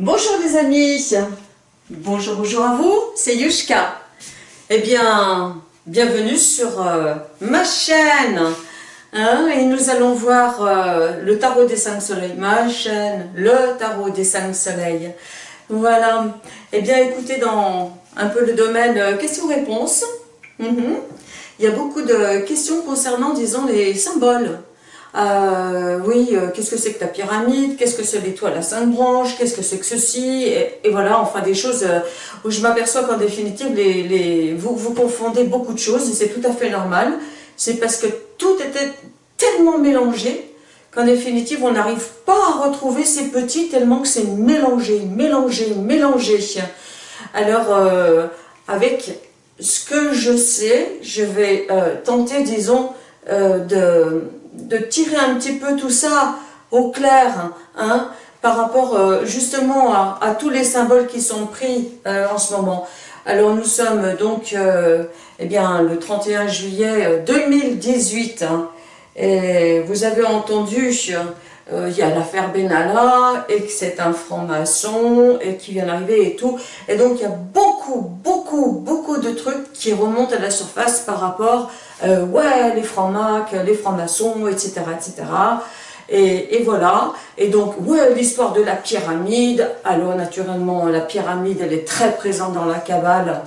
Bonjour les amis, bonjour, bonjour à vous, c'est Yushka. Eh bien, bienvenue sur euh, ma chaîne. Hein, et nous allons voir euh, le tarot des cinq soleils, ma chaîne, le tarot des cinq soleils. Voilà, eh bien écoutez, dans un peu le domaine euh, questions-réponses, mhm. il y a beaucoup de questions concernant, disons, les symboles. Euh, oui, euh, qu'est-ce que c'est que ta pyramide? Qu'est-ce que c'est l'étoile à cinq branches? Qu'est-ce que c'est que ceci? Et, voilà, enfin des choses euh, où je m'aperçois qu'en définitive, les, vous, vous confondez beaucoup de choses et c'est tout à fait normal. C'est parce que tout était tellement mélangé qu'en définitive, on n'arrive pas à retrouver ces petits tellement que c'est mélangé, mélangé, mélangé. Alors, avec ce que je sais, je vais tenter, disons, de de tirer un petit peu tout ça au clair, hein, par rapport euh, justement à, tous les symboles qui sont pris euh, en ce moment. Alors nous sommes donc euh, eh bien, le 31 juillet 2018, hein, et vous avez entendu, il y a l'affaire Benalla, et que c'est un franc-maçon, et qui vient d'arriver et tout, et donc il y a beaucoup, beaucoup, beaucoup de trucs qui remontent à la surface par rapport euh, ouais, les francs-macs, les francs-maçons, etc., etc. Et, et, voilà, et donc, ouais, l'histoire de la pyramide, alors naturellement, la pyramide, elle est très présente dans la Kabbale,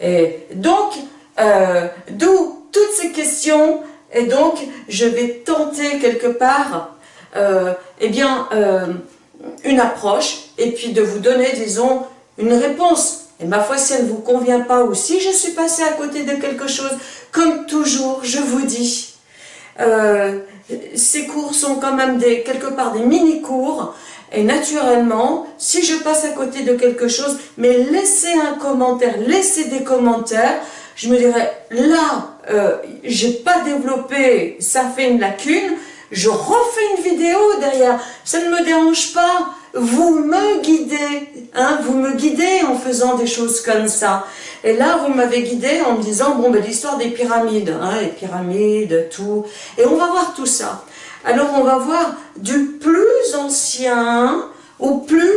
et donc, euh, d'où toutes ces questions, et donc, je vais tenter quelque part, euh, eh bien, euh, une approche, et puis de vous donner, disons, une réponse. Et ma foi, si elle ne vous convient pas ou si je suis passée à côté de quelque chose, comme toujours, je vous dis, euh, ces cours sont quand même des, quelque part des mini-cours, et naturellement, si je passe à côté de quelque chose, mais laissez un commentaire, laissez des commentaires, je me dirais, là, euh, j'ai pas développé, ça fait une lacune, je refais une vidéo derrière, ça ne me dérange pas, vous me guidez, hein, vous me guidez en faisant des choses comme ça. Et là, vous m'avez guidé en me disant, bon, ben, l'histoire des pyramides, hein, les pyramides, tout. Et on va voir tout ça. Alors, on va voir du plus ancien au plus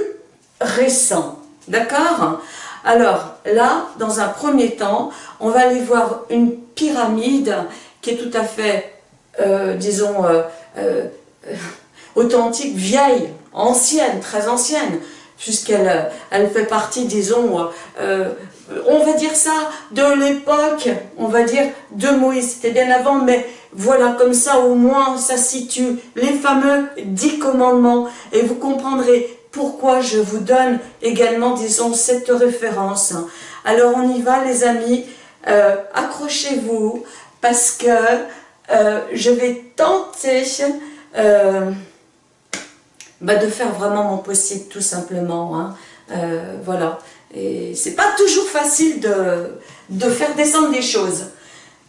récent. D'accord? Alors, là, dans un premier temps, on va aller voir une pyramide qui est tout à fait, euh, disons, euh, euh, authentique, vieille, ancienne, très ancienne, puisqu'elle euh, elle fait partie, disons, euh, on va dire ça, de l'époque, on va dire, de Moïse. C'était bien avant, mais voilà, comme ça, au moins, ça situe les fameux dix commandements. Et vous comprendrez pourquoi je vous donne également, disons, cette référence. Alors, on y va, les amis. Euh, accrochez-vous, parce que je vais tenter... Bah, de faire vraiment mon possible, tout simplement. Hein. Euh, voilà. Et c'est pas toujours facile de, de faire descendre des choses.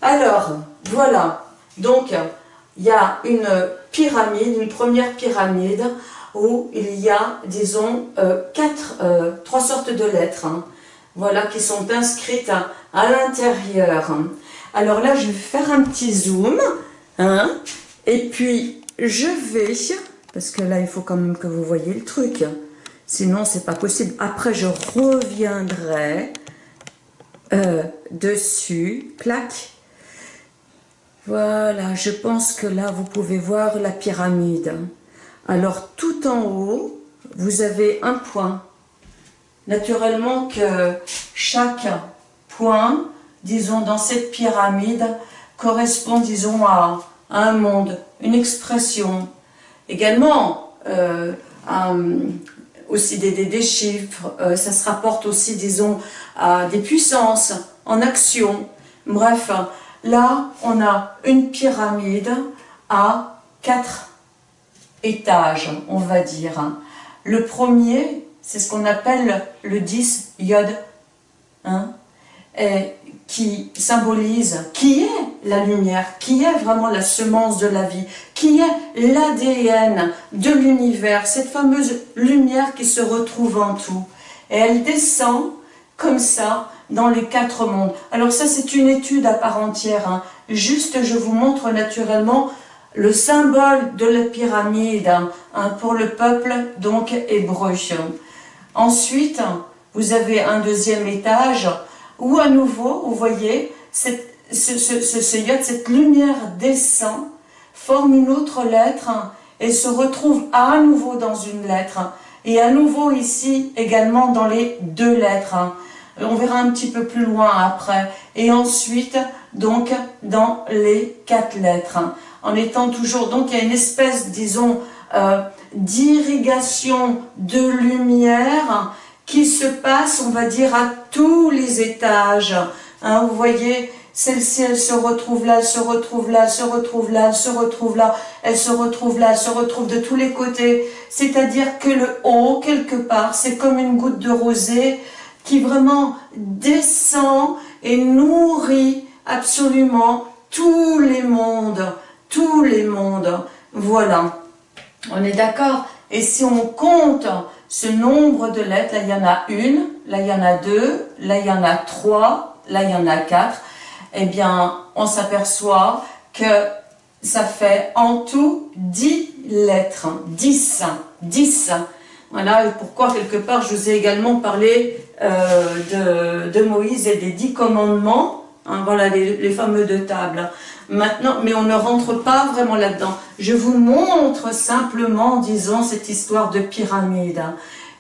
Alors, voilà. Donc, il y a une pyramide, une première pyramide, où il y a, disons, euh, quatre, euh, trois sortes de lettres, hein. voilà, qui sont inscrites à, l'intérieur. Alors là, je vais faire un petit zoom, hein, et puis je vais parce que là, il faut quand même que vous voyez le truc. Sinon, c'est pas possible. Après, je reviendrai euh, dessus. Clac. Voilà, je pense que là, vous pouvez voir la pyramide. Alors, tout en haut, vous avez un point. Naturellement que chaque point, disons, dans cette pyramide, correspond, disons, à un monde, une expression, Également, euh, aussi des, chiffres, euh, ça se rapporte aussi, disons, à des puissances en action. Bref, là, on a une pyramide à quatre étages, on va dire. Le premier, c'est ce qu'on appelle le 10 iode, hein, et qui symbolise qui est la lumière, qui est vraiment la semence de la vie, qui est l'ADN de l'univers, cette fameuse lumière qui se retrouve en tout. Et elle descend comme ça dans les quatre mondes. Alors ça, c'est une étude à part entière. Hein. Juste, je vous montre naturellement le symbole de la pyramide hein, pour le peuple donc hébreu. Ensuite, vous avez un deuxième étage où à nouveau, vous voyez, ce, ce, cette lumière descend, forme une autre lettre et se retrouve à nouveau dans une lettre. Et à nouveau ici également dans les deux lettres. On verra un petit peu plus loin après. Et ensuite, donc, dans les quatre lettres. En étant toujours, donc il y a une espèce, disons, euh, d'irrigation de lumière qui se passe, on va dire, à tous les étages. Hein, vous voyez, celle-ci, elle se retrouve là, se retrouve là, se retrouve là, se retrouve là, elle se retrouve là, se retrouve de tous les côtés. C'est-à-dire que le haut, quelque part, c'est comme une goutte de rosée qui vraiment descend et nourrit absolument tous les mondes, tous les mondes. Voilà. On est d'accord? Et si on compte ce nombre de lettres, là il y en a une, là il y en a deux, là il y en a trois, là il y en a quatre, eh bien on s'aperçoit que ça fait en tout dix lettres, dix, dix. Voilà pourquoi quelque part je vous ai également parlé euh, de, Moïse et des dix commandements, hein, voilà les, fameux deux tables. Maintenant, mais on ne rentre pas vraiment là-dedans. Je vous montre simplement, disons, cette histoire de pyramide.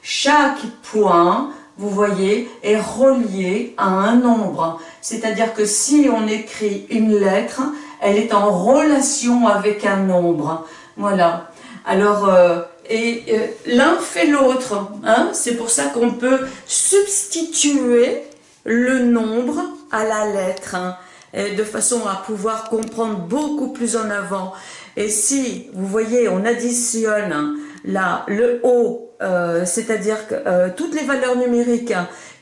Chaque point, vous voyez, est relié à un nombre. C'est-à-dire que si on écrit une lettre, elle est en relation avec un nombre. Voilà. Alors, euh, et euh, l'un fait l'autre. Hein C'est pour ça qu'on peut substituer le nombre à la lettre. Hein de façon à pouvoir comprendre beaucoup plus en avant. Et si, vous voyez, on additionne là, le haut, euh, c'est-à-dire que euh, toutes les valeurs numériques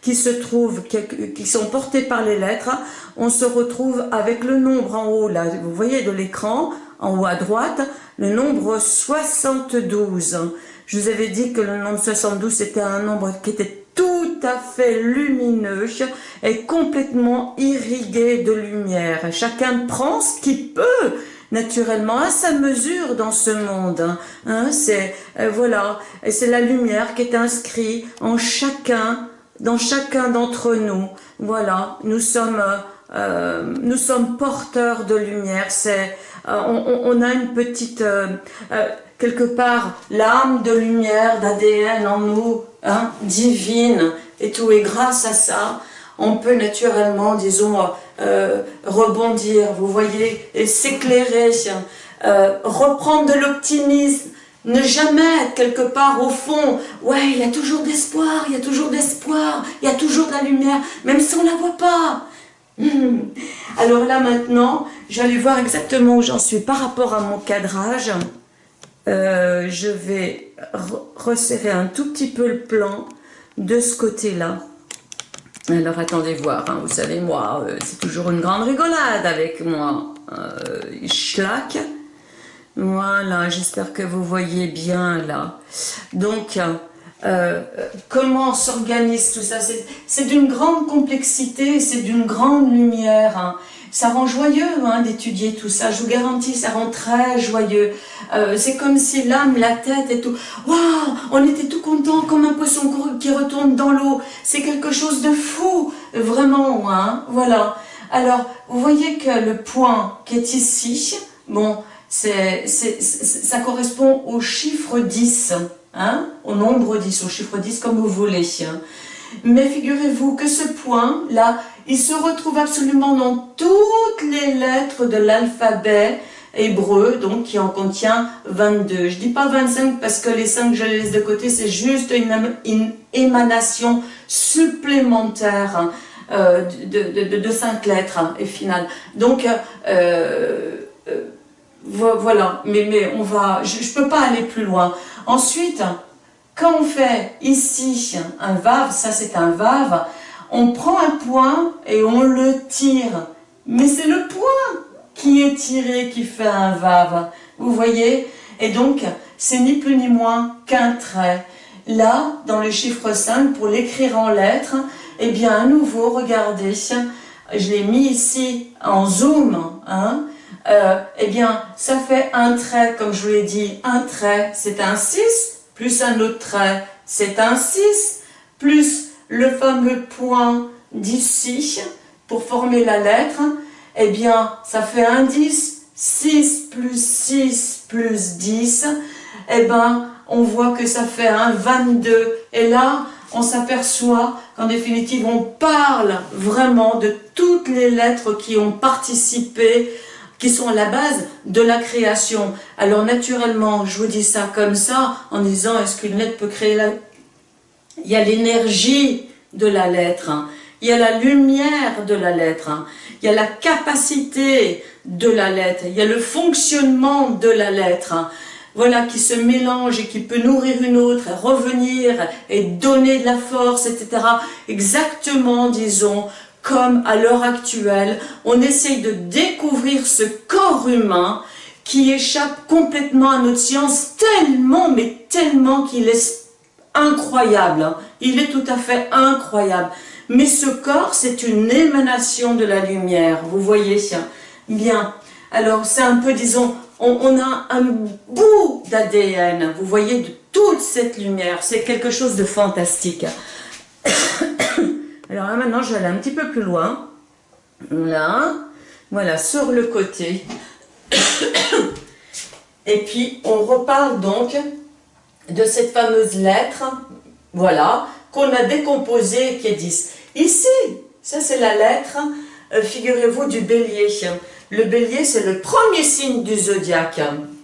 qui se trouvent, qui, sont portées par les lettres, on se retrouve avec le nombre en haut, là, vous voyez de l'écran, en haut à droite, le nombre 72. Je vous avais dit que le nombre 72, c'était un nombre qui était à fait lumineux et complètement irrigué de lumière. Chacun prend ce qu'il peut naturellement à sa mesure dans ce monde. Hein. hein c'est euh, voilà, c'est la lumière qui est inscrite en chacun, dans chacun d'entre nous. Voilà, nous sommes euh, nous sommes porteurs de lumière. C'est euh, on, on, a une petite quelque part l'âme de lumière, d'ADN en nous, hein, divine et tout. Et grâce à ça, on peut naturellement, disons, euh, rebondir, vous voyez, s'éclairer, euh, reprendre de l'optimisme, ne jamais être quelque part au fond, ouais, il y a toujours d'espoir, il y a toujours d'espoir, il y a toujours de la lumière, même si on ne la voit pas. Alors là maintenant, j'allais voir exactement où j'en suis par rapport à mon cadrage. Euh, je vais resserrer un tout petit peu le plan de ce côté-là. Alors attendez voir, hein, vous savez moi, euh, c'est toujours une grande rigolade avec moi. Euh, schlack. Voilà, j'espère que vous voyez bien là. Donc, euh, comment s'organise tout ça? C'est d'une grande complexité, c'est d'une grande lumière. Hein ça rend joyeux hein, d'étudier tout ça, je vous garantis, ça rend très joyeux. Euh, c'est comme si l'âme, la tête et tout, waouh, on était tout content comme un poisson qui retourne dans l'eau. C'est quelque chose de fou, vraiment, hein, voilà. Alors, vous voyez que le point qui est ici, bon, c'est, ça correspond au chiffre 10, hein, au nombre 10, au chiffre 10 comme vous voulez. Hein. Mais figurez-vous que ce point-là, il se retrouve absolument dans toutes les lettres de l'alphabet hébreu, donc qui en contient 22. Je dis pas 25 parce que les 5 je les laisse de côté, c'est juste une, émanation supplémentaire hein, euh, de, de, 5 lettres hein, et finale. Donc, euh, euh, voilà, mais, mais on va, je ne peux pas aller plus loin. Ensuite, quand on fait ici un vav, ça c'est un vav, on prend un point et on le tire. Mais c'est le point qui est tiré qui fait un vav. Vous voyez Et donc, c'est ni plus ni moins qu'un trait. Là, dans le chiffre 5, pour l'écrire en lettres, eh bien, à nouveau, regardez, je l'ai mis ici en zoom, hein, euh, eh bien, ça fait un trait, comme je vous l'ai dit, un trait, c'est un 6, plus un autre trait, c'est un 6, plus le fameux point d'ici, pour former la lettre, eh bien, ça fait un 10. 6 plus 6 plus 10, eh ben, on voit que ça fait un 22. Et là, on s'aperçoit qu'en définitive, on parle vraiment de toutes les lettres qui ont participé, qui sont à la base de la création. Alors naturellement, je vous dis ça comme ça, en disant, est-ce qu'une lettre peut créer la... Il y a l'énergie de la lettre, hein. il y a la lumière de la lettre, hein. il y a la capacité de la lettre, il y a le fonctionnement de la lettre. Hein voilà, qui se mélange et qui peut nourrir une autre, revenir et donner de la force, etc. Exactement, disons, comme à l'heure actuelle, on essaye de découvrir ce corps humain qui échappe complètement à notre science tellement, mais tellement qu'il est incroyable. Hein. Il est tout à fait incroyable. Mais ce corps, c'est une émanation de la lumière, vous voyez Bien, alors c'est un peu, disons, on, a un bout d'ADN, vous voyez, de toute cette lumière. C'est quelque chose de fantastique. Alors là, maintenant, je vais aller un petit peu plus loin. Là, voilà, sur le côté. Et puis, on reparle donc de cette fameuse lettre, voilà, qu'on a décomposée, qui est 10. Ici, ça c'est la lettre, euh, figurez-vous, du bélier. Le bélier, c'est le premier signe du zodiaque.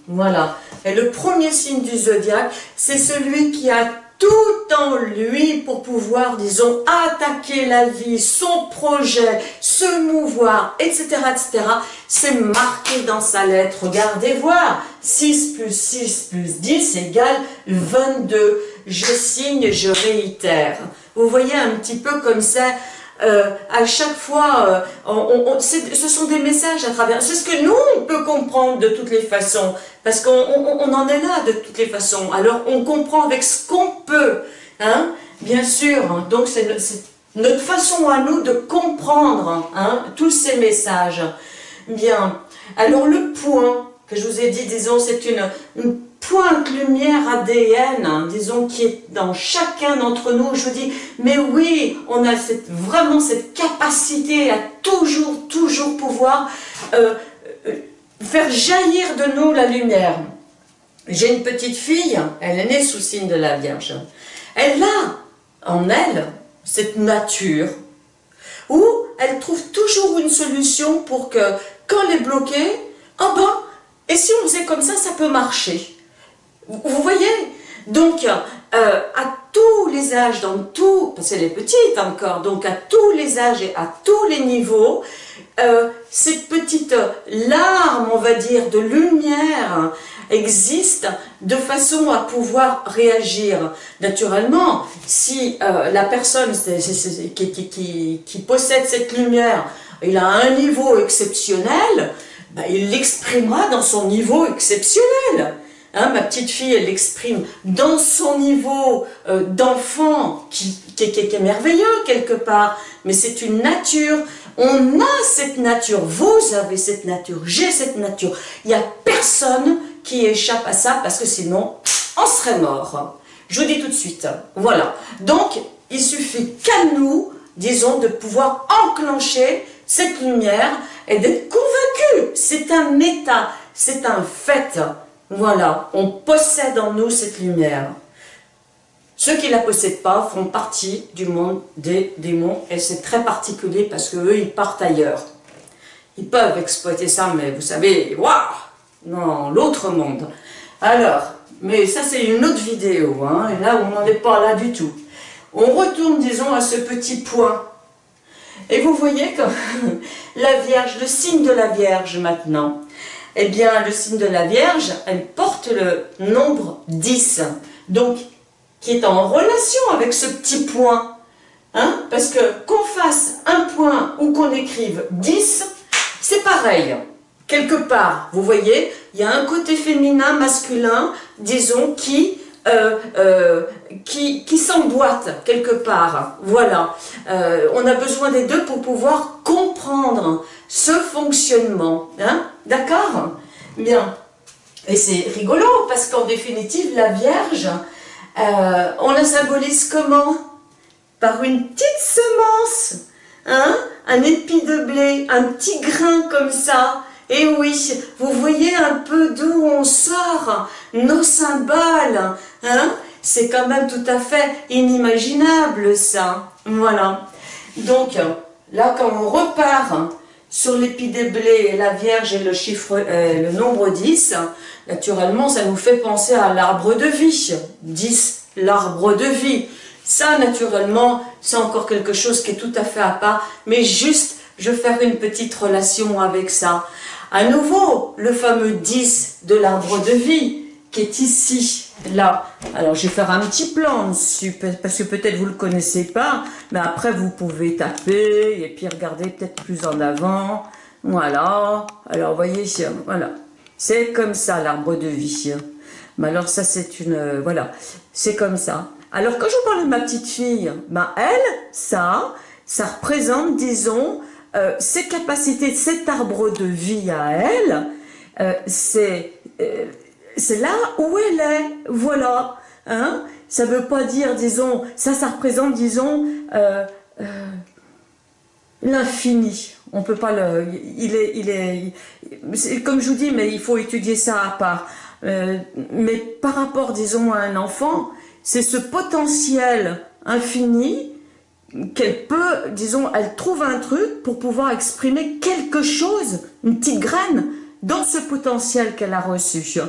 Voilà. Et le premier signe du zodiaque, c'est celui qui a tout lui pour pouvoir, disons, attaquer la vie, son projet, se mouvoir, etc., etc. C'est marqué dans sa lettre. Regardez voir. 6 plus 6 plus 10 égale 22. Je signe, je réitère. Vous voyez un petit peu comme ça, euh, à chaque fois, euh, ce sont des messages à travers. C'est ce que nous, on peut comprendre de toutes les façons, parce qu'on en est là de toutes les façons. Alors, on comprend avec ce qu'on peut, hein, bien sûr. Donc, c'est notre façon à nous de comprendre hein, tous ces messages. Bien. Alors, le point que je vous ai dit, disons, c'est une, pointe lumière ADN, hein, disons, qui est dans chacun d'entre nous. Je vous dis, mais oui, on a cette, vraiment cette capacité à toujours, toujours pouvoir euh, euh, faire jaillir de nous la lumière. J'ai une petite fille, elle est née sous signe de la Vierge. Elle a en elle cette nature où elle trouve toujours une solution pour que quand elle est bloquée, oh ben, et si on faisait comme ça, ça peut marcher. Vous voyez Donc, euh, à tous les âges, dans tout, parce qu'elle est petite encore, donc à tous les âges et à tous les niveaux, euh, cette petite larme, on va dire, de lumière existe de façon à pouvoir réagir. Naturellement, si euh, la personne qui, possède cette lumière, il a un niveau exceptionnel, ben, il l'exprimera dans son niveau exceptionnel. Hein, ma petite fille, elle l'exprime dans son niveau euh, d'enfant qui, est merveilleux quelque part, mais c'est une nature. On a cette nature, vous avez cette nature, j'ai cette nature. Il n'y a personne qui échappe à ça parce que sinon, on serait mort. Je vous dis tout de suite. Voilà. Donc, il suffit qu'à nous, disons, de pouvoir enclencher cette lumière et d'être convaincu. C'est un état, c'est un fait. Voilà, on possède en nous cette lumière. Ceux qui ne la possèdent pas font partie du monde des démons et c'est très particulier parce qu'eux, ils partent ailleurs. Ils peuvent exploiter ça, mais vous savez, waouh Non, l'autre monde. Alors, mais ça c'est une autre vidéo, hein, et là on n'en est pas là du tout. On retourne, disons, à ce petit point. Et vous voyez comme la Vierge, le signe de la Vierge maintenant, eh bien, le signe de la Vierge, elle porte le nombre 10, donc qui est en relation avec ce petit point. Hein Parce que qu'on fasse un point ou qu'on écrive 10, c'est pareil. Quelque part, vous voyez, il y a un côté féminin, masculin, disons, qui, euh, euh, qui, qui s'emboîte quelque part. Voilà. Euh, on a besoin des deux pour pouvoir comprendre ce fonctionnement. Hein D'accord? Bien. Et c'est rigolo, parce qu'en définitive, la Vierge, on la symbolise comment? Par une petite semence, hein, un épi de blé, un petit grain comme ça. Et oui, vous voyez un peu d'où on sort nos symboles, hein? C'est quand même tout à fait inimaginable ça. Voilà. Donc, là, quand on repart sur l'épi des blés, la Vierge et le chiffre, euh, le nombre 10, naturellement, ça nous fait penser à l'arbre de vie. 10, l'arbre de vie. Ça, naturellement, c'est encore quelque chose qui est tout à fait à part, mais juste, je vais faire une petite relation avec ça. À nouveau, le fameux 10 de l'arbre de vie, qui est ici, là. Alors, je vais faire un petit plan dessus, parce que peut-être vous ne le connaissez pas, mais après, vous pouvez taper, et puis regarder peut-être plus en avant. Voilà. Alors, vous voyez, voilà. C'est comme ça, l'arbre de vie. Mais alors, ça, c'est une... Euh, voilà. C'est comme ça. Alors, quand je vous parle de ma petite fille, ben, elle, ça, ça représente, disons, euh, ses capacités, cet arbre de vie à elle, euh, c'est c'est là où elle est, voilà. Hein ça ne veut pas dire, disons, ça, ça représente, disons, euh, euh, l'infini. On peut pas le... Il est, il est, comme je vous dis, mais il faut étudier ça à part. Euh, mais par rapport, disons, à un enfant, c'est ce potentiel infini qu'elle peut, disons, elle trouve un truc pour pouvoir exprimer quelque chose, une petite graine, dans ce potentiel qu'elle a reçu.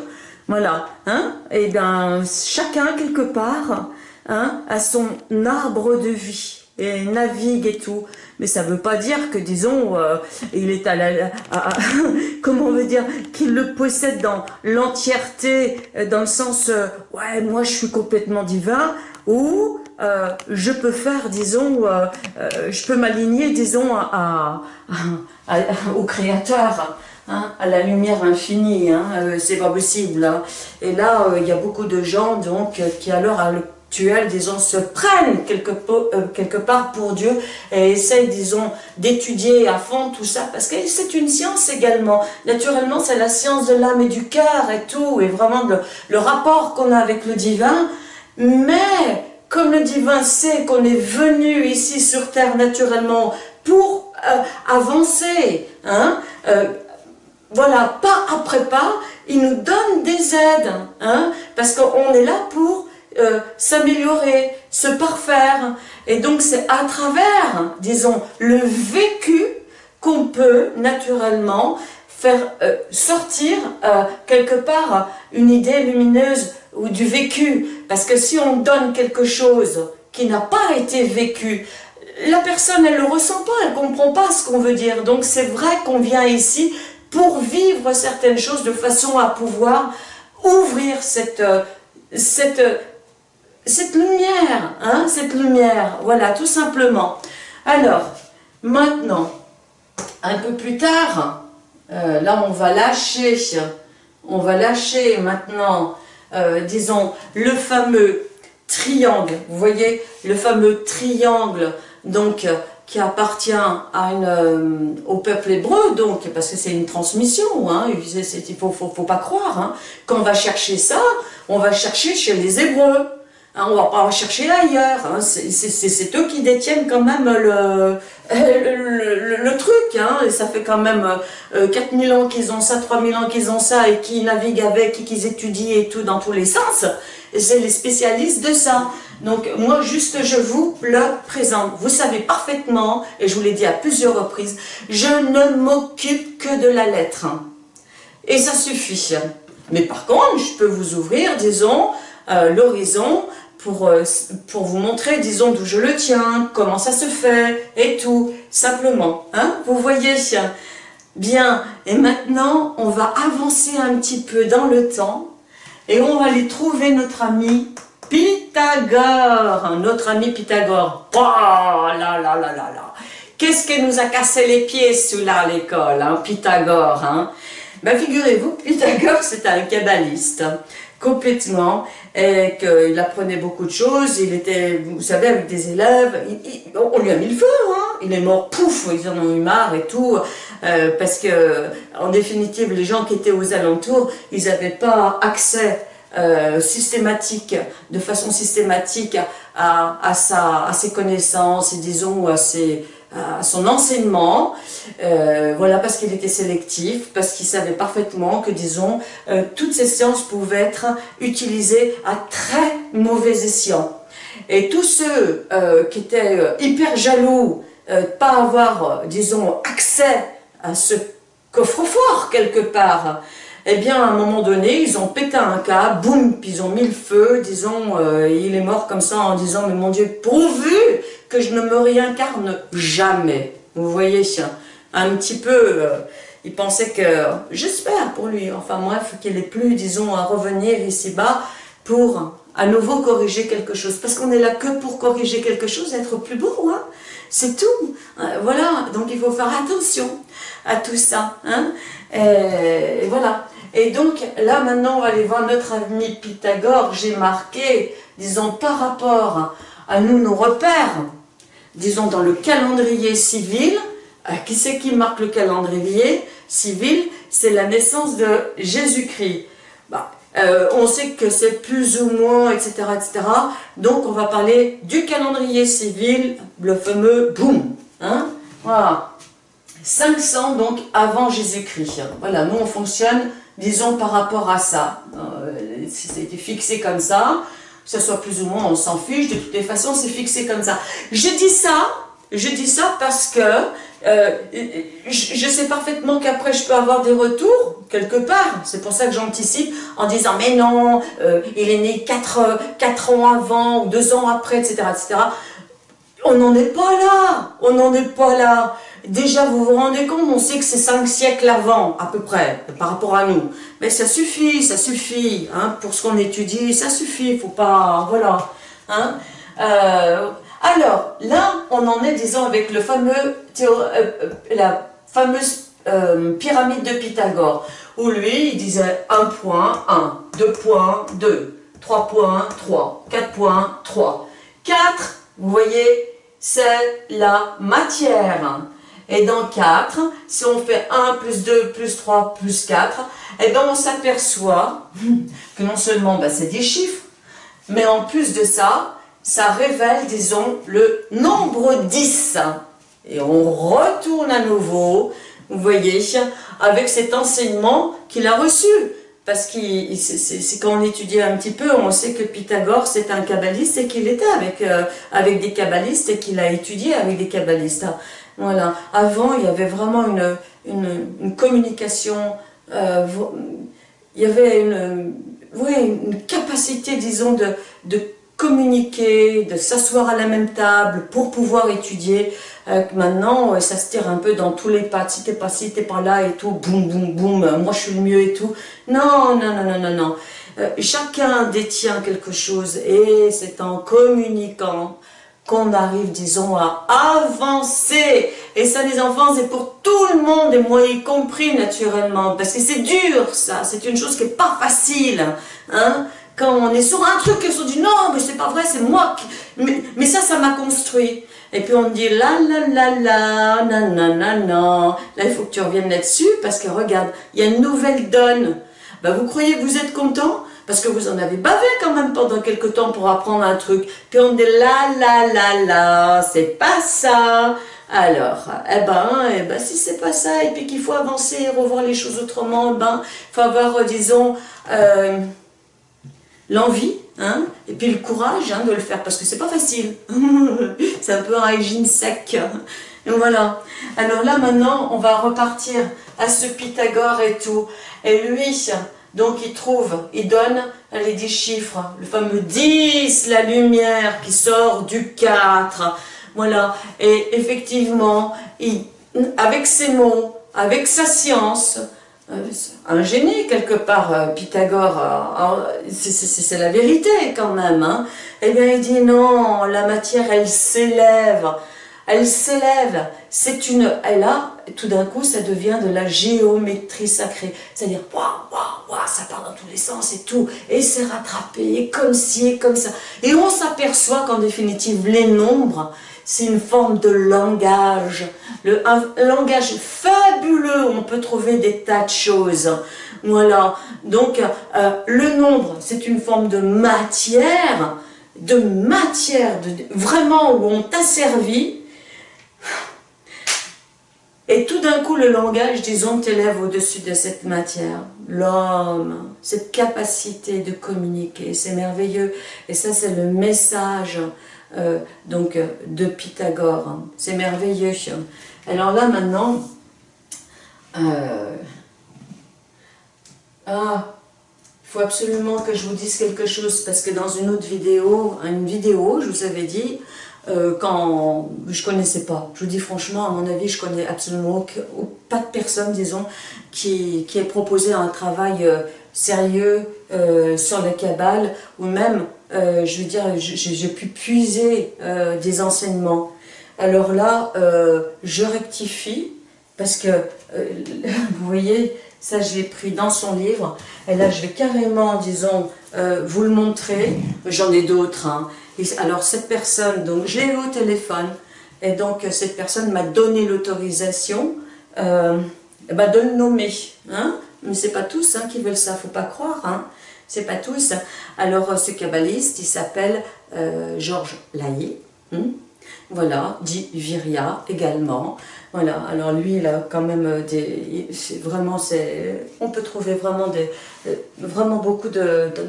Voilà, hein Et bien, chacun, quelque part, hein, a son arbre de vie et navigue et tout. Mais ça ne veut pas dire que, disons, euh, il est à la... comment on veut dire Qu'il le possède dans l'entièreté, euh, dans le sens, euh, ouais, moi je suis complètement divin, ou je peux faire, disons, je peux m'aligner, disons, à, au Créateur. Hein, à la lumière infinie, hein, euh, c'est pas possible. Hein. Et là, euh, il y a beaucoup de gens donc qui à l'heure actuelle, disons, se prennent quelque, euh, quelque part pour Dieu et essayent, disons, d'étudier à fond tout ça, parce que c'est une science également. Naturellement, c'est la science de l'âme et du cœur et tout, et vraiment le rapport qu'on a avec le divin, mais comme le divin sait qu'on est venu ici sur terre naturellement pour avancer, hein, voilà, pas après pas, il nous donne des aides, hein, parce qu'on est là pour euh, s'améliorer, se parfaire. Et donc c'est à travers, disons, le vécu qu'on peut naturellement faire euh, sortir euh, quelque part une idée lumineuse ou du vécu. Parce que si on donne quelque chose qui n'a pas été vécu, la personne, elle ne le ressent pas, elle ne comprend pas ce qu'on veut dire. Donc c'est vrai qu'on vient ici pour vivre certaines choses de façon à pouvoir ouvrir cette, euh, cette, euh, cette lumière, hein, cette lumière, voilà, tout simplement. Alors, maintenant, un peu plus tard, euh, là on va lâcher, on va lâcher maintenant, disons, le fameux triangle, vous voyez, le fameux triangle, donc qui appartient euh, au peuple hébreu, donc, parce que c'est une transmission, hein, il ne faut, pas croire. Hein. Quand va chercher ça, on va chercher chez les Hébreux. Hein, on va pas chercher ailleurs. Hein. C'est eux qui détiennent quand même le, truc. Hein, et ça fait quand même euh, 4000 ans qu'ils ont ça, 3000 ans qu'ils ont ça, et qui naviguent avec, et qu'ils étudient et tout dans tous les sens. C'est les spécialistes de ça. Donc moi juste je vous le présente. Vous savez parfaitement, et je vous l'ai dit à plusieurs reprises, je ne m'occupe que de la lettre. Et ça suffit. Mais par contre, je peux vous ouvrir, disons, euh, l'horizon pour, euh, pour vous montrer, disons, d'où je le tiens, comment ça se fait, et tout, simplement. Hein vous voyez Bien, et maintenant, on va avancer un petit peu dans le temps, et on va aller trouver notre ami Pythagore, notre ami Pythagore. Oh là là là là là. Qu'est-ce qui nous a cassé les pieds sous-là à l'école, hein, Pythagore hein? Ben, Figurez-vous, Pythagore, c'était un kabbaliste, complètement, et qu'il apprenait beaucoup de choses, il était, vous savez, avec des élèves, on lui a mis le feu, hein, il est mort, pouf, ils en ont eu marre et tout, euh, parce que, en définitive, les gens qui étaient aux alentours, ils n'avaient pas accès euh, systématique, de façon systématique à, à, sa, à ses connaissances et disons à, ses, à son enseignement, euh, voilà parce qu'il était sélectif, parce qu'il savait parfaitement que disons euh, toutes ces sciences pouvaient être utilisées à très mauvais escient. Et tous ceux qui étaient hyper jaloux de pas avoir, disons, accès à ce coffre-fort quelque part, eh bien, à un moment donné, ils ont pété un câble, boum, puis ils ont mis le feu, disons, il est mort comme ça en disant, mais mon Dieu, pourvu que je ne me réincarne jamais. Vous voyez, un petit peu, il pensait que, j'espère pour lui, enfin bref, qu'il est plus, disons, à revenir ici-bas pour à nouveau corriger quelque chose. Parce qu'on est là que pour corriger quelque chose, être plus beau, hein c'est tout. Euh, voilà, donc il faut faire attention à tout ça. Hein et, voilà. Et donc là maintenant on va aller voir notre ami Pythagore. J'ai marqué, disons par rapport à nous nos repères, disons dans le calendrier civil, euh, qui c'est qui marque le calendrier civil? C'est la naissance de Jésus-Christ. Bah, euh, on sait que c'est plus ou moins, etc., etc. Donc, on va parler du calendrier civil, le fameux boom. Hein? Voilà. 500, donc, avant Jésus-Christ. Voilà, nous, on fonctionne, disons, par rapport à ça. Euh, ça a été fixé comme ça, que ce soit plus ou moins, on s'en fiche. De toutes les façons, c'est fixé comme ça. Je dis ça, je dis ça parce que euh, je, sais parfaitement qu'après je peux avoir des retours, quelque part. C'est pour ça que j'anticipe en disant « mais non, euh, il est né 4, 4 ans avant ou 2 ans après, etc. etc. On n'en est pas là, on n'en est pas là. Déjà, vous vous rendez compte, on sait que c'est 5 siècles avant, à peu près, par rapport à nous. Mais ça suffit, ça suffit, hein, pour ce qu'on étudie, ça suffit, faut pas, voilà. Hein. Euh, alors, là, on en est, disons, avec le fameux euh, euh, la fameuse euh, pyramide de Pythagore, où lui, il disait 1 point, 1, 2 points, 2, 3 points, 3, 4 points, 3. 4, vous voyez, c'est la matière. Et dans 4, si on fait 1 plus 2 plus 3 plus 4, eh bien on s'aperçoit que non seulement bah, c'est des chiffres, mais en plus de ça, ça révèle, disons, le nombre 10. Et on retourne à nouveau, vous voyez, avec cet enseignement qu'il a reçu. Parce que quand on étudie un petit peu, on sait que Pythagore c'est un kabbaliste et qu'il était avec, euh, avec des kabbalistes et qu'il a étudié avec des kabbalistes. Voilà. Avant, il y avait vraiment une, une, communication, euh, il y avait une, oui, une capacité, disons, de, de communiquer, de s'asseoir à la même table pour pouvoir étudier. Euh, maintenant, ça se tire un peu dans tous les pas. Si t'es pas ci, t'es pas là et tout, boum, boum, boum, moi je suis le mieux et tout. Non, non, non, non, non, non. Euh, chacun détient quelque chose et c'est en communiquant qu'on arrive, disons, à avancer. Et ça, les enfants, c'est pour tout le monde, et moi y compris, naturellement, parce que c'est dur, ça. C'est une chose qui n'est pas facile. Hein quand on est sur un truc, ils se dit non, mais c'est pas vrai, c'est moi qui... Mais, ça, ça m'a construit. Et puis on dit la la la la, nanana, Là, il faut que tu reviennes là-dessus parce que regarde, il y a une nouvelle donne. Ben, vous croyez que vous êtes content? Parce que vous en avez bavé quand même pendant quelques temps pour apprendre un truc. Puis on dit la la la la, c'est pas ça. Alors, eh ben, eh ben si c'est pas ça, et puis qu'il faut avancer revoir les choses autrement, eh ben, il faut avoir, disons, euh, l'envie, hein, et puis le courage hein, de le faire, parce que c'est pas facile. c'est un peu un régime sec. Et voilà. Alors là, maintenant, on va repartir à ce Pythagore et tout. Et lui, donc il trouve, il donne les 10 chiffres, le fameux 10, la lumière qui sort du 4. Voilà. Et effectivement, avec ses mots, avec sa science, euh, un génie quelque part, euh, Pythagore, euh, c'est la vérité quand même. Hein. Eh bien il dit non, la matière elle s'élève, elle s'élève, c'est une, elle a, tout d'un coup ça devient de la géométrie sacrée, c'est-à-dire waouh, ça part dans tous les sens et tout, et c'est rattrapé, et comme ci, et comme ça, et on s'aperçoit qu'en définitive les nombres, c'est une forme de langage, le, un langage fabuleux, on peut trouver des tas de choses. Voilà, donc euh, le nombre, c'est une forme de matière, de matière, de, vraiment où on t'a servi, et tout d'un coup, le langage, disons, t'élève au-dessus de cette matière. L'homme, cette capacité de communiquer, c'est merveilleux. Et ça, c'est le message euh, donc de Pythagore. C'est merveilleux. Alors là, maintenant, euh, ah, il faut absolument que je vous dise quelque chose, parce que dans une autre vidéo, une vidéo, je vous avais dit, euh, quand je connaissais pas. Je vous dis franchement, à mon avis, je connais absolument pas de personne, disons, qui, qui ait proposé un travail euh, sérieux euh, sur la cabale, ou même, je veux dire, j'ai pu puiser des enseignements. Alors là, je rectifie, parce que, vous voyez, ça je l'ai pris dans son livre, et là je vais carrément, disons, vous le montrer, j'en ai d'autres, hein alors cette personne, donc je l'ai eu au téléphone, et donc cette personne m'a donné l'autorisation euh, bah, de le nommer. Hein Mais c'est pas tous hein, qui veulent ça, faut pas croire. Hein c'est pas tous. Alors ce kabbaliste, il s'appelle euh, Georges. Hein voilà, dit Viria également. Voilà, alors lui, il a quand même euh, des... Vraiment, c'est... On peut trouver vraiment des... Euh, vraiment beaucoup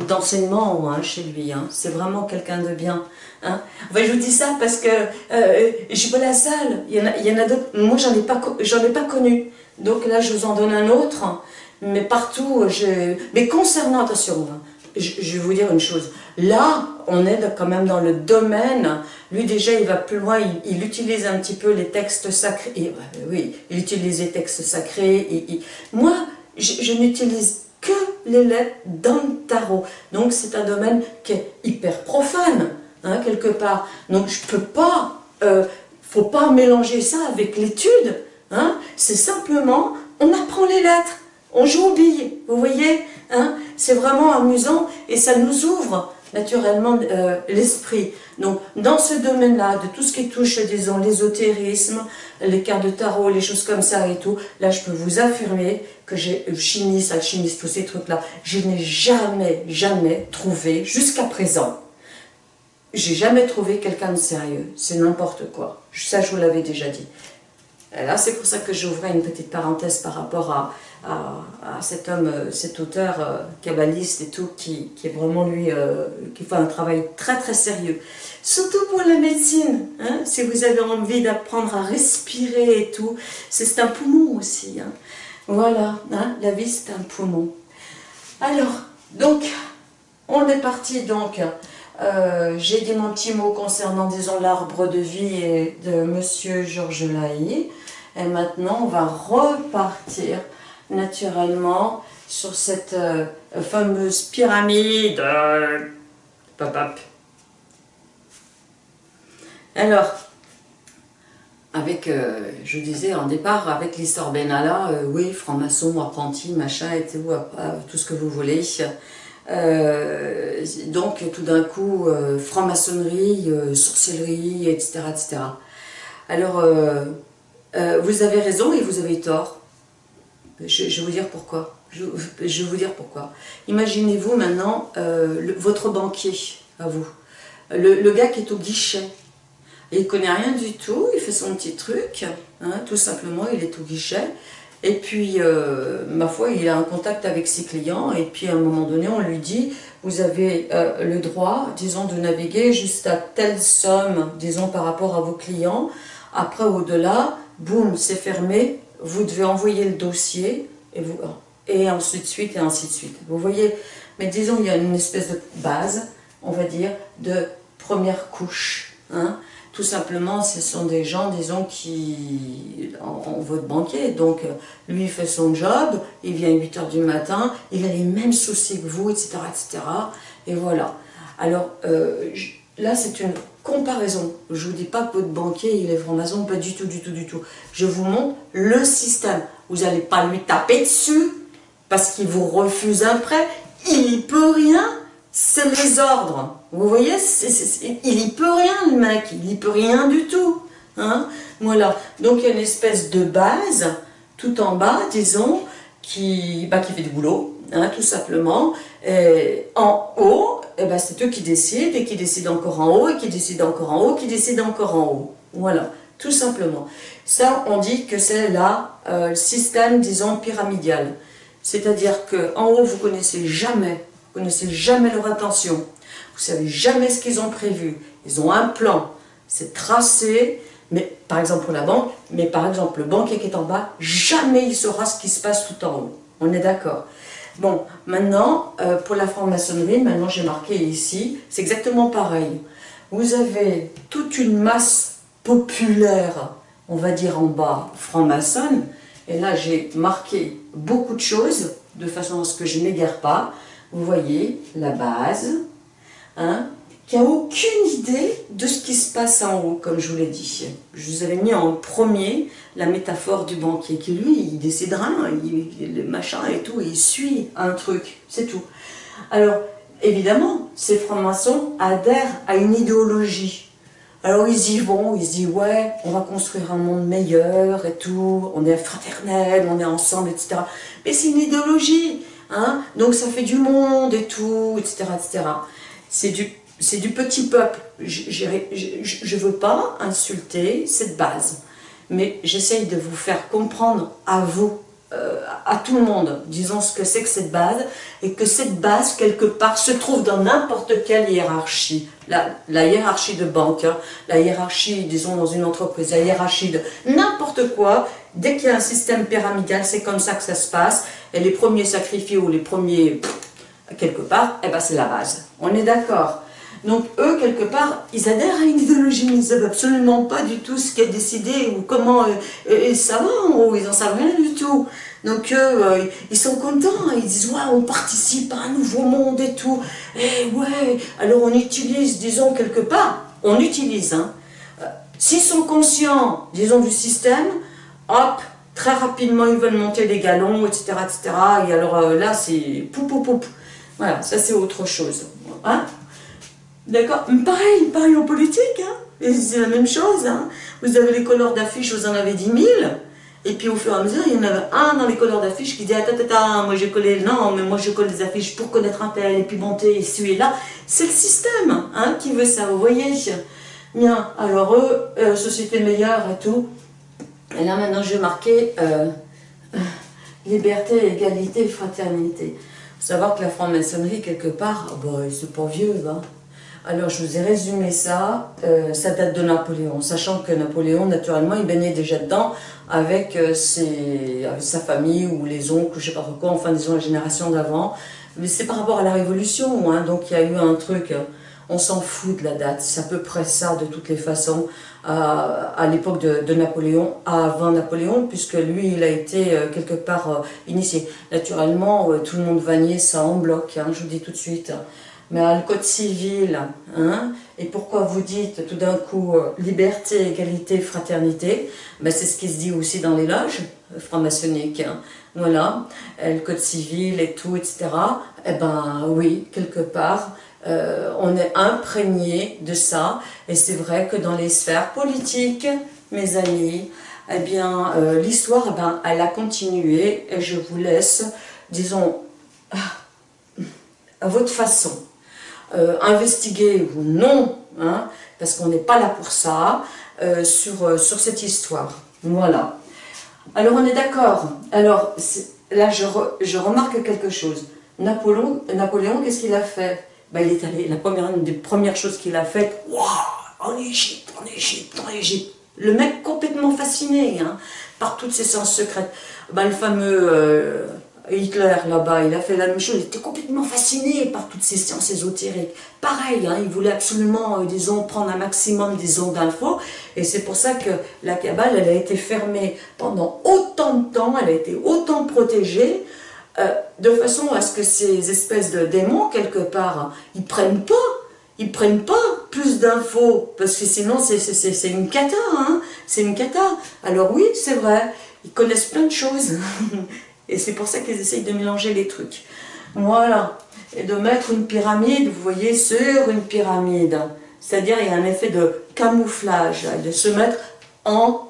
d'enseignements hein, chez lui. Hein. C'est vraiment quelqu'un de bien. Hein. je vous dis ça parce que euh, je pas la seule. Il y en a, a d'autres. Moi, j'en ai, ai pas connu. Donc là, je vous en donne un autre. Mais partout, je... Mais concernant, attention, hein, je, vais vous dire une chose. Là, on est quand même dans le domaine, lui déjà il va plus loin, il, utilise un petit peu les textes sacrés, oui, il utilise les textes sacrés, moi je, n'utilise que les lettres dans le tarot, donc c'est un domaine qui est hyper profane, hein, quelque part, donc je peux pas, euh, faut pas mélanger ça avec l'étude, hein, c'est simplement, on apprend les lettres, on joue aux billes, vous voyez hein. C'est vraiment amusant et ça nous ouvre naturellement euh, l'esprit. Donc, dans ce domaine-là, de tout ce qui touche, disons, l'ésotérisme, les cartes de tarot, les choses comme ça et tout, là, je peux vous affirmer que j'ai chimiste, alchimiste, tous ces trucs-là, je n'ai jamais, jamais trouvé, jusqu'à présent, j'ai jamais trouvé quelqu'un de sérieux. C'est n'importe quoi. Ça, je vous l'avais déjà dit. Et là, c'est pour ça que j'ouvrais une petite parenthèse par rapport à, à, cet homme, euh, cet auteur euh, kabbaliste et tout, qui, qui est vraiment lui, euh, qui fait un travail très très sérieux. Surtout pour la médecine, hein, si vous avez envie d'apprendre à respirer et tout, c'est un poumon aussi. Hein. Voilà, hein, la vie c'est un poumon. Alors, donc, on est parti donc, j'ai dit mon petit mot concernant, disons, l'arbre de vie de Monsieur Georges Laï. Et maintenant, on va repartir naturellement sur cette euh, fameuse pyramide. Alors, avec, euh, je disais en départ, avec l'histoire Benalla, euh, oui, franc-maçon, apprenti, machin, et tout, tout ce que vous voulez. Donc, tout d'un coup, franc-maçonnerie, sorcellerie, etc., etc. Alors, vous avez raison et vous avez tort. Je, vais vous dire pourquoi. Je, vais vous dire pourquoi. Imaginez-vous maintenant euh, votre banquier, à vous. Le, gars qui est au guichet. Il ne connaît rien du tout, il fait son petit truc, hein, tout simplement, il est au guichet. Et puis, euh, ma foi, il a un contact avec ses clients, et puis à un moment donné, on lui dit, vous avez euh, le droit, disons, de naviguer jusqu'à telle somme, disons, par rapport à vos clients. Après, au-delà, boum, c'est fermé, vous devez envoyer le dossier, et, vous, et ainsi de suite, et ainsi de suite. Vous voyez, mais disons, il y a une espèce de base, on va dire, de première couche. Hein. Tout simplement, ce sont des gens, disons, qui ont votre banquier. Donc, lui, il fait son job, il vient à 8 h du matin, il a les mêmes soucis que vous, etc. etc. et voilà. Alors, euh, là, c'est une comparaison. Je ne vous dis pas que votre banquier, il est franc-maçon, pas du tout, du tout, du tout. Je vous montre le système. Vous n'allez pas lui taper dessus parce qu'il vous refuse un prêt. Il n'y peut rien. C'est les ordres. Vous voyez, il n'y peut rien le mec, il n'y peut rien du tout. Hein voilà, donc il y a une espèce de base, tout en bas, disons, qui, bah, qui fait du boulot, hein, tout simplement. Et en haut, ben, c'est eux qui décident, et qui décident encore en haut, et qui décident encore en haut, qui décident encore en haut. Voilà, tout simplement. Ça, on dit que c'est là euh, le système, disons, pyramidal. C'est-à-dire qu'en haut, vous connaissez jamais, vous connaissez jamais leur intention. Vous savez jamais ce qu'ils ont prévu. Ils ont un plan, c'est tracé, mais par exemple pour la banque, mais par exemple le banquier qui est en bas, jamais il saura ce qui se passe tout en haut. On est d'accord Bon, maintenant, euh, pour la franc-maçonnerie, maintenant j'ai marqué ici, c'est exactement pareil. Vous avez toute une masse populaire, on va dire en bas, franc-maçonne, et là j'ai marqué beaucoup de choses, de façon à ce que je n'égare pas. Vous voyez, la base, hein, qui n'a aucune idée de ce qui se passe en haut, comme je vous l'ai dit. Je vous avais mis en premier la métaphore du banquier, qui lui, il décidera, il, le machin et tout, il suit un truc, c'est tout. Alors, évidemment, ces francs-maçons adhèrent à une idéologie. Alors ils y vont, ils se disent ouais, on va construire un monde meilleur et tout, on est fraternel, on est ensemble, etc. Mais c'est une idéologie, hein, donc ça fait du monde et tout, etc. etc. C'est du petit peuple. Je ne veux pas insulter cette base, mais j'essaye de vous faire comprendre à vous, euh, à tout le monde, disons ce que c'est que cette base, et que cette base, quelque part, se trouve dans n'importe quelle hiérarchie. La, la, hiérarchie de banque, hein, la hiérarchie, disons, dans une entreprise, la hiérarchie de n'importe quoi, dès qu'il y a un système pyramidal, c'est comme ça que ça se passe, et les premiers sacrifiés ou les premiers, quelque part, eh ben c'est la base. On est d'accord donc eux, quelque part, ils adhèrent à une idéologie, ils ne savent absolument pas du tout ce qui est décidé ou comment euh, ça va en ils n'en savent rien du tout. Donc eux, euh, ils sont contents, ils disent « ouais, on participe à un nouveau monde et tout, et eh ouais, alors on utilise, disons, quelque part, on utilise, hein. Euh, s'ils sont conscients, disons, du système, hop, très rapidement ils veulent monter les galons, etc., etc., et alors là, c'est pou pou pou. Voilà, ça c'est autre chose. Hein? D'accord? Pareil, pareil en politique, hein c'est la même chose. Hein vous avez les couleurs d'affiches, vous en avez 10 000. Et puis au fur et à mesure, il y en avait un dans les couleurs d'affiches qui dit Attends, attends, moi j'ai collé, non, mais moi je colle des affiches pour connaître un tel, et puis monter, et celui là. C'est le système hein, qui veut ça, vous voyez? Bien, alors eux, euh, société meilleure et tout. Et là maintenant, je vais marquer euh, liberté, égalité, fraternité. Savoir que la franc-maçonnerie, quelque part, bon, c'est pas vieux, hein. Alors, je vous ai résumé ça. Euh, ça date de Napoléon, sachant que Napoléon, naturellement, il baignait déjà dedans avec, euh, ses, sa famille ou les oncles, je sais pas quoi, enfin, disons, la génération d'avant. Mais c'est par rapport à la Révolution, hein, donc il y a eu un truc, on s'en fout de la date, c'est à peu près ça de toutes les façons, à, l'époque de, Napoléon, avant Napoléon, puisque lui, il a été euh, quelque part initié. Naturellement, tout le monde va nier ça en bloc, hein, je vous dis tout de suite. Mais le code civil, hein, et pourquoi vous dites tout d'un coup euh, liberté, égalité, fraternité, ben c'est ce qui se dit aussi dans les loges franc-maçonniques, hein, voilà, le code civil et tout, etc. Eh ben oui, quelque part, euh, on est imprégné de ça, et c'est vrai que dans les sphères politiques, mes amis, eh bien, euh, l'histoire, eh ben, elle a continué, et je vous laisse, disons, à votre façon, euh, investiguer ou non, hein, parce qu'on n'est pas là pour ça, sur, cette histoire. Voilà. Alors on est d'accord. Alors là je, je, remarque quelque chose. Napoléon, Napoléon qu'est-ce qu'il a fait? Ben, Il est allé, la première, des premières choses qu'il a faites, en Égypte, en Égypte, en Égypte. Le mec complètement fasciné hein, par toutes ces sciences secrètes. Ben, le fameux Hitler, là-bas, il a fait la même chose, il était complètement fasciné par toutes ces sciences ésotériques. Pareil, hein, il voulait absolument, euh, disons, prendre un maximum, disons, d'infos, et c'est pour ça que la Kabbale, elle a été fermée pendant autant de temps, elle a été autant protégée, euh, de façon à ce que ces espèces de démons, quelque part, ils prennent pas, ils prennent pas plus d'infos, parce que sinon c'est une cata, hein, c'est une cata. Alors oui, c'est vrai, ils connaissent plein de choses, Et c'est pour ça qu'ils essayent de mélanger les trucs. Voilà. Et de mettre une pyramide, vous voyez, sur une pyramide. C'est-à-dire, il y a un effet de camouflage, de se mettre en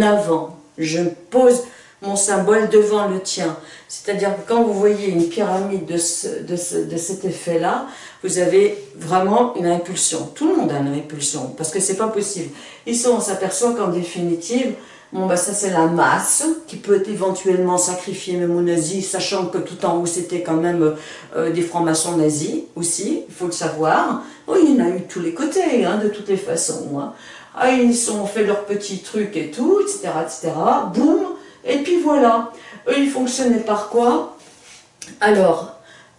avant. Je pose mon symbole devant le tien. C'est-à-dire que quand vous voyez une pyramide de, de, de cet effet-là, vous avez vraiment une impulsion. Tout le monde a une impulsion, parce que c'est pas possible. Ici, on s'aperçoit qu'en définitive, bon bah ça c'est la masse, qui peut éventuellement sacrifier même aux nazis, sachant que tout en haut c'était quand même euh, des francs-maçons nazis aussi, il faut le savoir. Oui, il y en a eu de tous les côtés, hein, de toutes les façons. Hein. Ah, ils ont fait leurs petits trucs et tout, etc., etc. Boum, et puis voilà. Eux, ils fonctionnaient par quoi? Alors,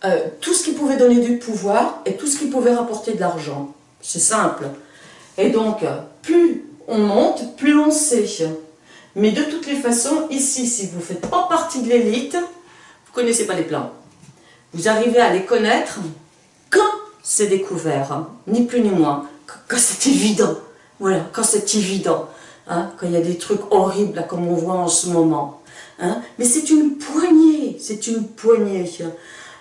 euh, tout ce qui pouvait donner du pouvoir et tout ce qui pouvait rapporter de l'argent. C'est simple. Et donc, plus on monte, plus on sait. Mais de toutes les façons, ici, si vous ne faites pas partie de l'élite, vous ne connaissez pas les plans. Vous arrivez à les connaître quand c'est découvert, hein. ni plus ni moins, quand c'est évident. Voilà, quand c'est évident, hein, quand il y a des trucs horribles comme on voit en ce moment. Hein. Mais c'est une poignée, c'est une poignée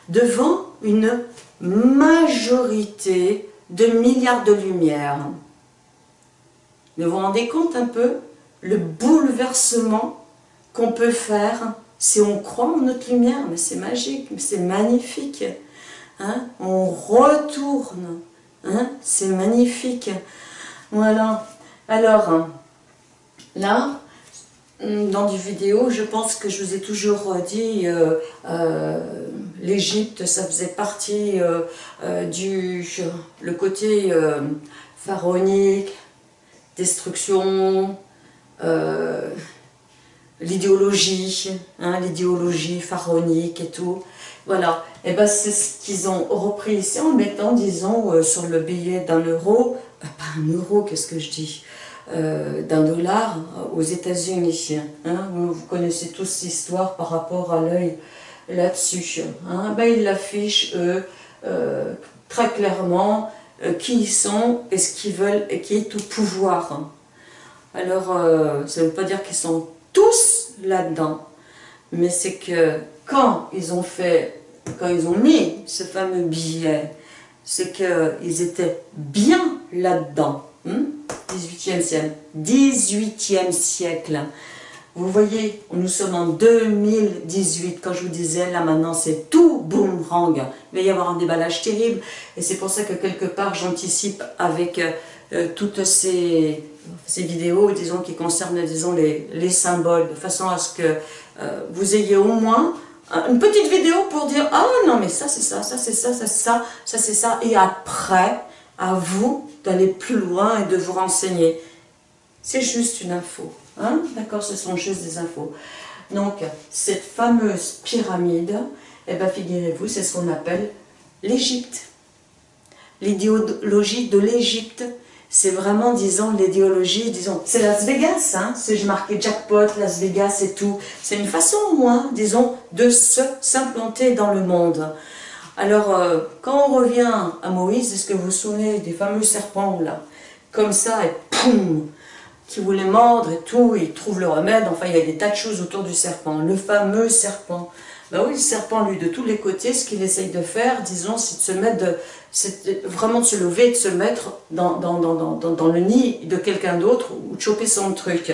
devant une majorité de milliards de lumières. Vous vous rendez compte un peu le bouleversement qu'on peut faire si on croit en notre lumière Mais c'est magique, c'est magnifique. Hein on retourne, hein c'est magnifique. Voilà. Alors, là, dans des vidéos, je pense que je vous ai toujours dit, euh, euh, l'Égypte, ça faisait partie euh, du le côté pharaonique, destruction, l'idéologie, hein, l'idéologie pharaonique et tout. Voilà, et ben c'est ce qu'ils ont repris ici en mettant, disons, sur le billet d'un euro, pas un euro, qu'est-ce que je dis? Euh, d'un dollar aux États-Unis. Hein. Vous connaissez tous l'histoire par rapport à l'œil là-dessus. Hein. Ben, ils l'affichent, eux, euh, très clairement, euh, qui ils sont et ce qu'ils veulent et qui est au pouvoir. Alors, ça ne veut pas dire qu'ils sont tous là-dedans, mais c'est que quand ils ont fait, quand ils ont mis ce fameux billet, c'est qu'ils étaient bien là-dedans. 18e siècle. 18e siècle. Vous voyez, nous sommes en 2018. Quand je vous disais, là maintenant, c'est tout boomerang. Il va y avoir un déballage terrible. Et c'est pour ça que quelque part, j'anticipe avec euh, toutes ces, ces, vidéos, disons, qui concernent, disons, les, les symboles, de façon à ce que euh, vous ayez au moins une petite vidéo pour dire « Ah non, mais ça c'est ça, ça c'est ça, ça c'est ça, ça c'est ça. » Et après, à vous d'aller plus loin et de vous renseigner. C'est juste une info. Hein? D'accord Ce sont juste des infos. Donc, cette fameuse pyramide, eh bien, figurez-vous, c'est ce qu'on appelle l'Égypte. L'idéologie de l'Égypte, c'est vraiment, disons, l'idéologie, disons, c'est Las Vegas, hein, si je marquais jackpot, Las Vegas et tout. C'est une façon, au moins, disons, de s'implanter dans le monde. Alors, euh, quand on revient à Moïse, est-ce que vous vous souvenez des fameux serpents, là Comme ça, et poum Qui voulaient mordre et tout, ils trouvent le remède. Enfin, il y a des tas de choses autour du serpent. Le fameux serpent. Ben oui, le serpent, lui, de tous les côtés, ce qu'il essaye de faire, disons, c'est de se mettre, de, vraiment de se lever, de se mettre dans, dans le nid de quelqu'un d'autre, ou de choper son truc.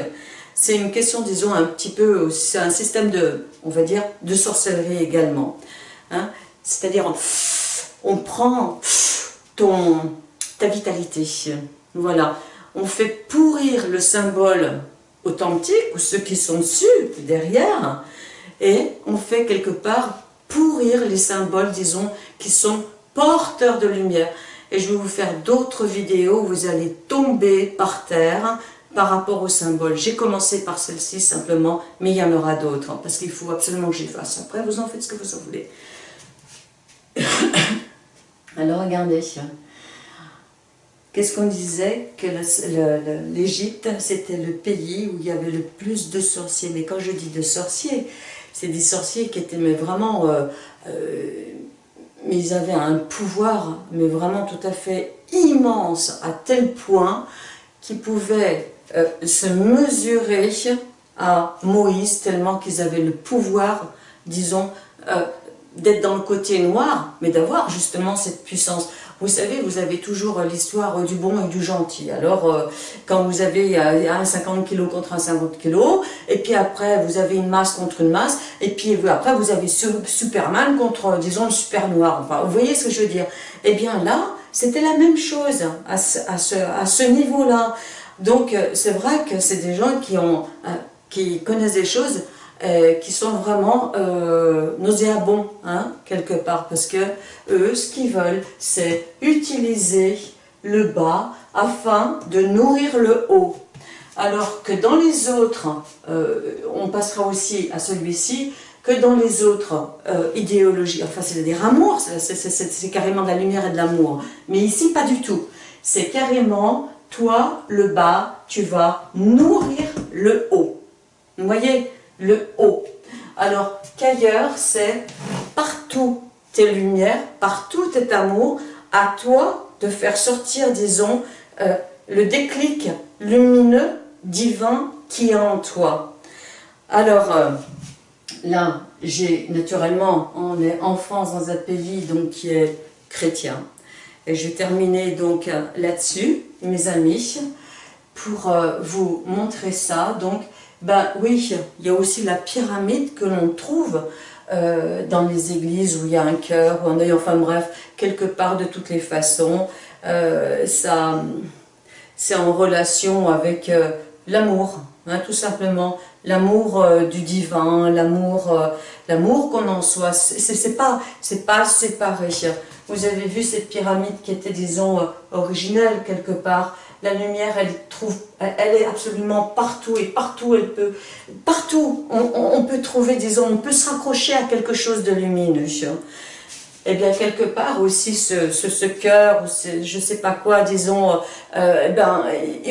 C'est une question, disons, un petit peu, c'est un système de, on va dire, de sorcellerie également. Hein c'est-à-dire, on, prend ton, ta vitalité. Voilà. On fait pourrir le symbole authentique, ou ceux qui sont dessus, derrière, et on fait quelque part pourrir les symboles, disons, qui sont porteurs de lumière. Et je vais vous faire d'autres vidéos où vous allez tomber par terre par rapport aux symboles. J'ai commencé par celle-ci simplement, mais il y en aura d'autres, hein, parce qu'il faut absolument que j'y fasse. Après, vous en faites ce que vous en voulez. Alors regardez, qu'est-ce qu'on disait Que l'Égypte, c'était le pays où il y avait le plus de sorciers? Mais quand je dis de sorciers, c'est des sorciers qui étaient mais vraiment... Euh, euh, ils avaient un pouvoir, mais vraiment tout à fait immense, à tel point qu'ils pouvaient euh, se mesurer à Moïse, tellement qu'ils avaient le pouvoir, disons, d'être dans le côté noir, mais d'avoir justement cette puissance. Vous savez, vous avez toujours l'histoire du bon et du gentil. Alors, euh, quand vous avez un 50 kg contre un 50 kg, et puis après, vous avez une masse contre une masse, et puis après, vous avez Superman contre, disons, le super noir. Enfin, vous voyez ce que je veux dire? Eh bien là, c'était la même chose à ce, à ce, niveau-là. Donc, euh, c'est vrai que c'est des gens qui, ont, euh, qui connaissent des choses euh, qui sont vraiment euh, nauséabonds, hein, quelque part, parce que eux, ce qu'ils veulent, c'est utiliser le bas afin de nourrir le haut. Alors que dans les autres, euh, on passera aussi à celui-ci, que dans les autres euh, idéologies, enfin c'est-à-dire amour, c'est carrément de la lumière et de l'amour, mais ici pas du tout. C'est carrément, toi, le bas, tu vas nourrir le haut. Vous voyez? Le haut. Alors qu'ailleurs, c'est partout tes lumières, partout tes amour, à toi de faire sortir, disons, euh, le déclic lumineux, divin qui est en toi. Alors, euh, là, j'ai naturellement, on est en France dans un pays donc, qui est chrétien. Et je vais donc là-dessus, mes amis, pour euh, vous montrer ça. Donc, ben oui, il y a aussi la pyramide que l'on trouve euh, dans les églises où il y a un cœur, ou un œil, enfin bref, quelque part de toutes les façons. Euh, c'est en relation avec euh, l'amour, hein, tout simplement. L'amour du divin, l'amour l'amour qu'on en soit. C'est pas, pas séparé. Vous avez vu cette pyramide qui était, disons, originelle quelque part la lumière, elle, est absolument partout et partout elle peut, partout on, peut trouver, disons, on peut se raccrocher à quelque chose de lumineux. Et bien, quelque part aussi, ce, ce, cœur, je sais pas quoi, disons, euh, eh ben,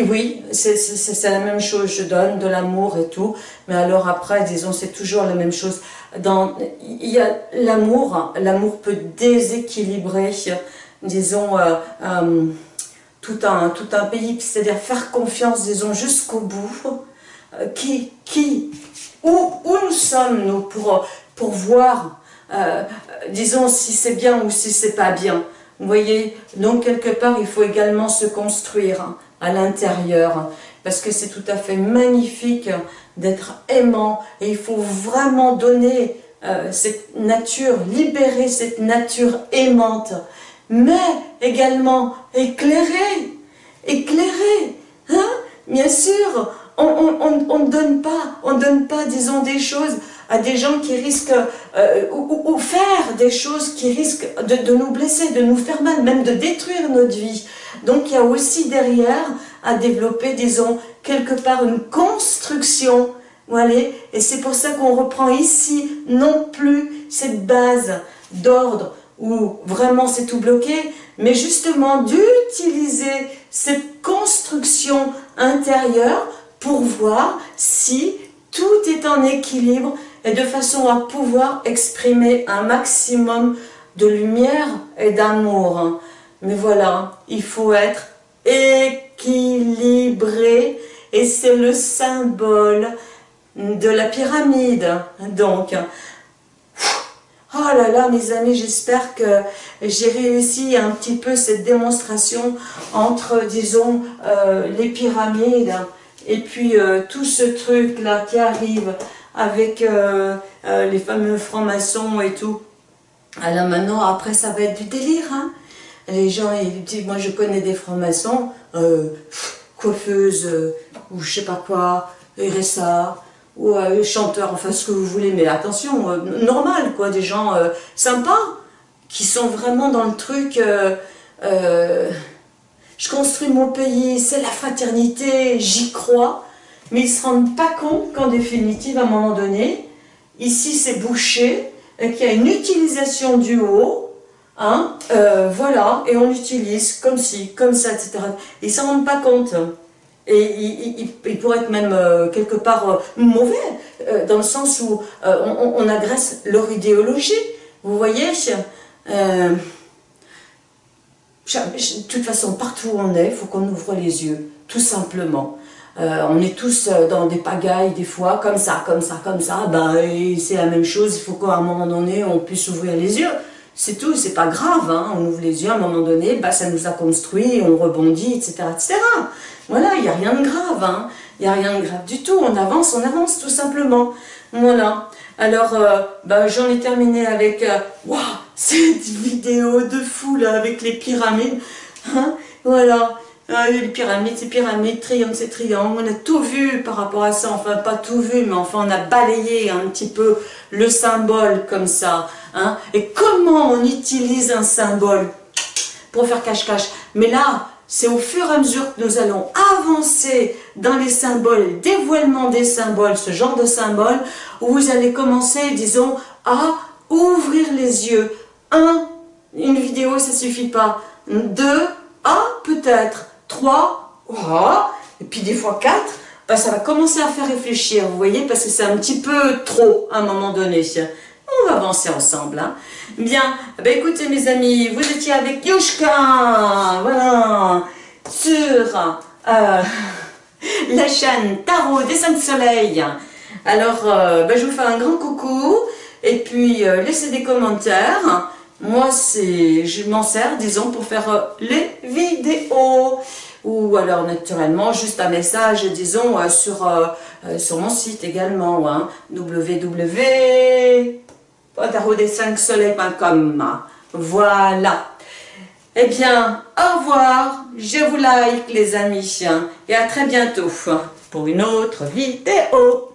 oui, c'est la même chose, je donne de l'amour et tout, mais alors après, disons, c'est toujours la même chose. Dans, il y a l'amour, l'amour peut déséquilibrer, disons, euh, euh, tout un, pays, c'est-à-dire faire confiance, disons, jusqu'au bout, euh, qui, qui, où, nous sommes, nous, pour, pour voir, euh, disons, si c'est bien ou si c'est pas bien. Vous voyez, donc quelque part, il faut également se construire hein, à l'intérieur, parce que c'est tout à fait magnifique d'être aimant, et il faut vraiment donner euh, cette nature, libérer cette nature aimante, mais également éclairer, éclairer, hein? Bien sûr, on ne donne pas, on donne pas, disons, des choses à des gens qui risquent, euh, ou, faire des choses qui risquent de, nous blesser, de nous faire mal, même de détruire notre vie. Donc il y a aussi derrière à développer, disons, quelque part une construction, voilà, et c'est pour ça qu'on reprend ici non plus cette base d'ordre, où vraiment c'est tout bloqué, mais justement d'utiliser cette construction intérieure pour voir si tout est en équilibre et de façon à pouvoir exprimer un maximum de lumière et d'amour. Mais voilà, il faut être équilibré et c'est le symbole de la pyramide. Donc, Oh là là, mes amis, j'espère que j'ai réussi un petit peu cette démonstration entre, disons, euh, les pyramides et puis euh, tout ce truc-là qui arrive avec euh, les fameux francs-maçons et tout. Alors maintenant, après, ça va être du délire. Hein. Les gens, ils disent, moi je connais des francs-maçons, coiffeuses, ou je sais pas quoi, RSA, ou euh, chanteurs, enfin ce que vous voulez, mais attention, euh, normal quoi, des gens euh, sympas, qui sont vraiment dans le truc, je construis mon pays, c'est la fraternité, j'y crois, mais ils ne se rendent pas compte qu'en définitive, à un moment donné, ici c'est bouché, qu'il y a une utilisation du haut, hein, voilà, et on l'utilise comme ci, comme ça, etc. Ils ne s'en rendent pas compte. Et il, il, pourrait être même euh, quelque part euh, mauvais, euh, dans le sens où on, agresse leur idéologie. Vous voyez De toute façon, partout où on est, il faut qu'on ouvre les yeux, tout simplement. on est tous dans des pagailles des fois, comme ça, comme ça, comme ça, bah, c'est la même chose, il faut qu'à un moment donné, on puisse ouvrir les yeux. C'est tout, c'est pas grave, hein. on ouvre les yeux à un moment donné, bah, ça nous a construit, on rebondit, etc. etc. Voilà, il n'y a rien de grave, hein. il n'y a rien de grave du tout, on avance, on avance tout simplement. Voilà, alors euh, bah, j'en ai terminé avec euh, cette vidéo de fou là, avec les pyramides. Hein. voilà, ah, les pyramides, c'est pyramides, triangles, c'est triangles, on a tout vu par rapport à ça, enfin pas tout vu, mais enfin on a balayé un petit peu le symbole comme ça. Hein. Et comment on utilise un symbole pour faire cache-cache? Mais là, c'est au fur et à mesure que nous allons avancer dans les symboles, dévoilement des symboles, ce genre de symboles, où vous allez commencer, disons, à ouvrir les yeux. Un, une vidéo, ça suffit pas. Deux, un, peut-être. 3, et puis des fois 4, bah, ça va commencer à faire réfléchir, vous voyez, parce que c'est un petit peu trop à un moment donné. On va avancer ensemble. Hein. Bien, bah, écoutez mes amis, vous étiez avec Yushka, voilà, sur euh, la chaîne Tarot des 5 soleils. Alors, bah, je vous fais un grand coucou, et puis euh, laissez des commentaires. Moi, c'est, je m'en sers, disons, pour faire les vidéos. Ou alors, naturellement, juste un message, disons, euh, sur, euh, sur mon site également, hein, www.tarotdes5soleils.com. Voilà. Eh bien, au revoir, je vous like les amis, et à très bientôt pour une autre vidéo.